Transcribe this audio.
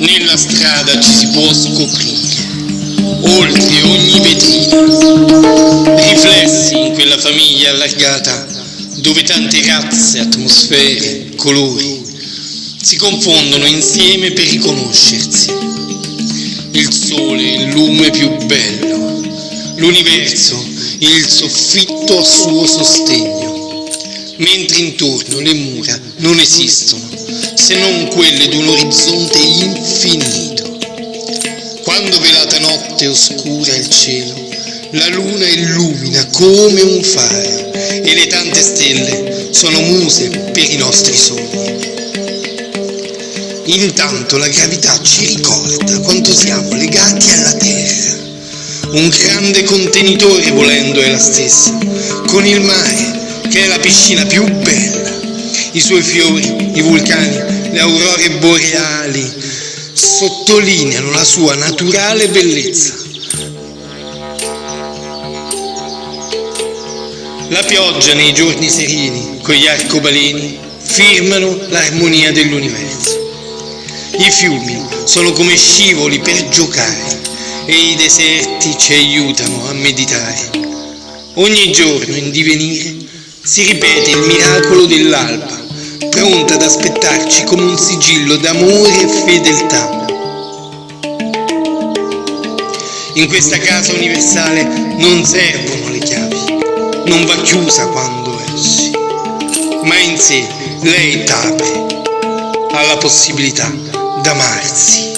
Nella strada ci si può scoprire, oltre ogni vetrina, riflessi in quella famiglia allargata dove tante razze, atmosfere, colori si confondono insieme per riconoscersi. Il sole, il lume più bello, l'universo, il soffitto a suo sostegno, mentre intorno le mura non esistono se non quelle di un orizzonte infinito. Quando velata notte oscura il cielo, la luna illumina come un faro e le tante stelle sono muse per i nostri sogni. Intanto la gravità ci ricorda quanto siamo legati alla Terra. Un grande contenitore volendo è la stessa, con il mare che è la piscina più bella, i suoi fiori, i vulcani, le aurore boreali sottolineano la sua naturale bellezza. La pioggia nei giorni sereni, con gli arcobaleni, firmano l'armonia dell'universo. I fiumi sono come scivoli per giocare e i deserti ci aiutano a meditare. Ogni giorno in divenire si ripete il miracolo dell'alba, pronta ad aspettarci come un sigillo d'amore e fedeltà. In questa casa universale non servono le chiavi, non va chiusa quando esci, ma in sé lei t'apre alla possibilità d'amarsi.